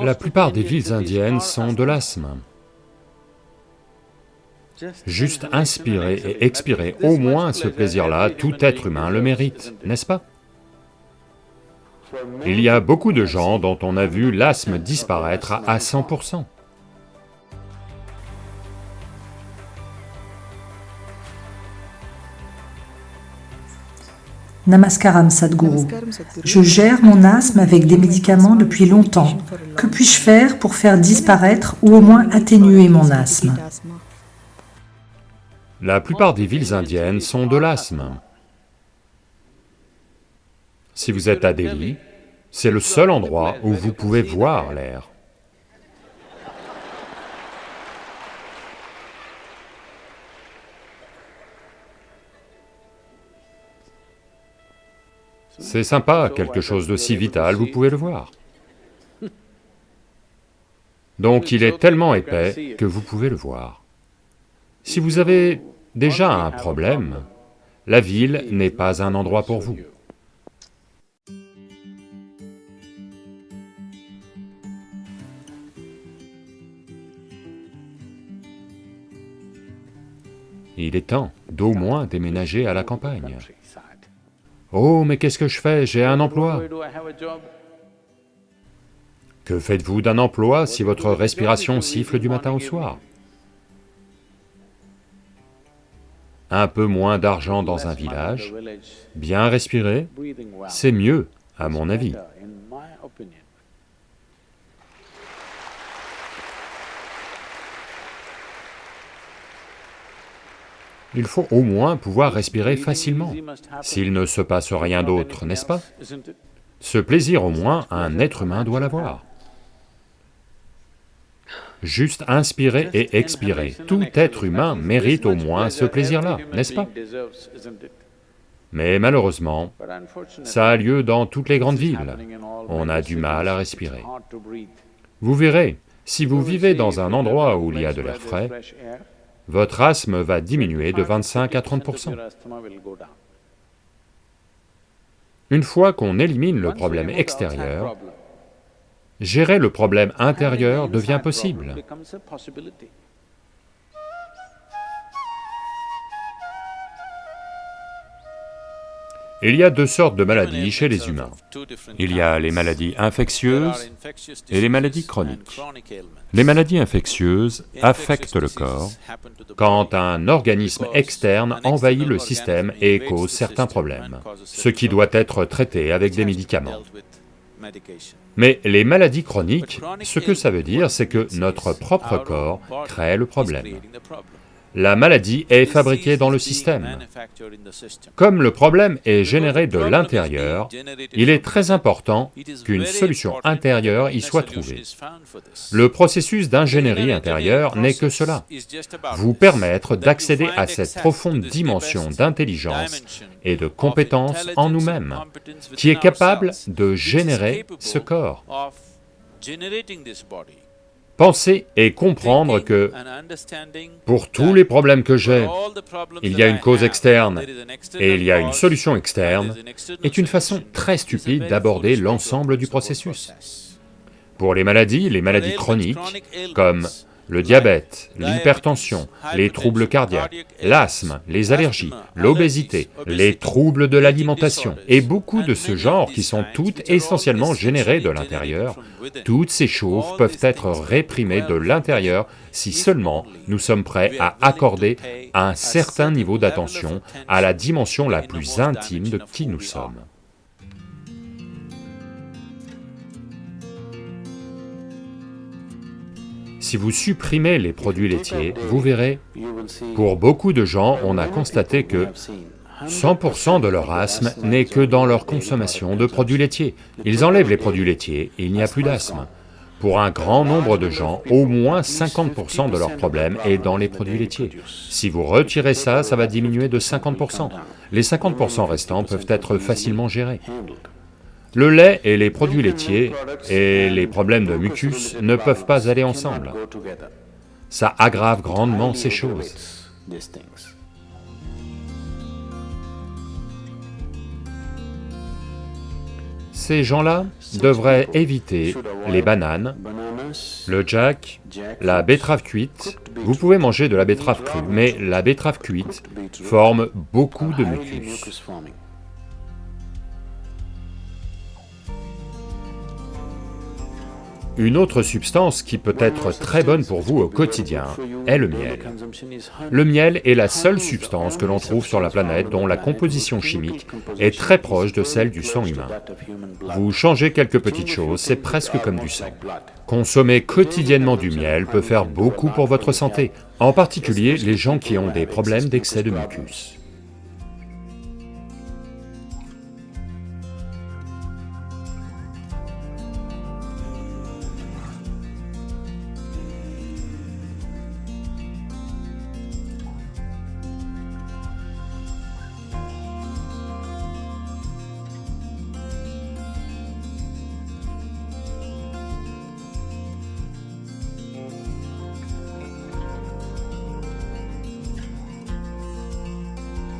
La plupart des villes indiennes sont de l'asthme. Juste inspirer et expirer, au moins ce plaisir-là, tout être humain le mérite, n'est-ce pas? Il y a beaucoup de gens dont on a vu l'asthme disparaître à 100%. Namaskaram Sadhguru. Je gère mon asthme avec des médicaments depuis longtemps. Puis-je faire pour faire disparaître ou au moins atténuer mon asthme La plupart des villes indiennes sont de l'asthme. Si vous êtes à Delhi, c'est le seul endroit où vous pouvez voir l'air. C'est sympa, quelque chose de si vital, vous pouvez le voir. Donc il est tellement épais que vous pouvez le voir. Si vous avez déjà un problème, la ville n'est pas un endroit pour vous. Il est temps d'au moins déménager à la campagne. Oh, mais qu'est-ce que je fais? J'ai un emploi. Que faites-vous d'un emploi si votre respiration siffle du matin au soir? Un peu moins d'argent dans un village, bien respirer, c'est mieux, à mon avis. il faut au moins pouvoir respirer facilement, s'il ne se passe rien d'autre, n'est-ce pas? Ce plaisir au moins, un être humain doit l'avoir. Juste inspirer et expirer, tout être humain mérite au moins ce plaisir-là, n'est-ce pas? Mais malheureusement, ça a lieu dans toutes les grandes villes, on a du mal à respirer. Vous verrez, si vous vivez dans un endroit où il y a de l'air frais, votre asthme va diminuer de 25 à 30%. Une fois qu'on élimine le problème extérieur, gérer le problème intérieur devient possible. Il y a deux sortes de maladies chez les humains. Il y a les maladies infectieuses et les maladies chroniques. Les maladies infectieuses affectent le corps quand un organisme externe envahit le système et cause certains problèmes, ce qui doit être traité avec des médicaments. Mais les maladies chroniques, ce que ça veut dire, c'est que notre propre corps crée le problème la maladie est fabriquée dans le système. Comme le problème est généré de l'intérieur, il est très important qu'une solution intérieure y soit trouvée. Le processus d'ingénierie intérieure n'est que cela, vous permettre d'accéder à cette profonde dimension d'intelligence et de compétence en nous-mêmes, qui est capable de générer ce corps. Penser et comprendre que pour tous les problèmes que j'ai, il y a une cause externe et il y a une solution externe, est une façon très stupide d'aborder l'ensemble du processus. Pour les maladies, les maladies chroniques, comme le diabète, l'hypertension, les troubles cardiaques, l'asthme, les allergies, l'obésité, les troubles de l'alimentation, et beaucoup de ce genre qui sont toutes essentiellement générées de l'intérieur, toutes ces choses peuvent être réprimées de l'intérieur si seulement nous sommes prêts à accorder un certain niveau d'attention à la dimension la plus intime de qui nous sommes. Si vous supprimez les produits laitiers, vous verrez, pour beaucoup de gens, on a constaté que 100% de leur asthme n'est que dans leur consommation de produits laitiers. Ils enlèvent les produits laitiers et il n'y a plus d'asthme. Pour un grand nombre de gens, au moins 50% de leur problème est dans les produits laitiers. Si vous retirez ça, ça va diminuer de 50%. Les 50% restants peuvent être facilement gérés. Le lait et les produits laitiers et les problèmes de mucus ne peuvent pas aller ensemble. Ça aggrave grandement ces choses. Ces gens-là devraient éviter les bananes, le jack, la betterave cuite. Vous pouvez manger de la betterave crue, mais la betterave cuite forme beaucoup de mucus. Une autre substance qui peut être très bonne pour vous au quotidien est le miel. Le miel est la seule substance que l'on trouve sur la planète dont la composition chimique est très proche de celle du sang humain. Vous changez quelques petites choses, c'est presque comme du sang. Consommer quotidiennement du miel peut faire beaucoup pour votre santé, en particulier les gens qui ont des problèmes d'excès de mucus.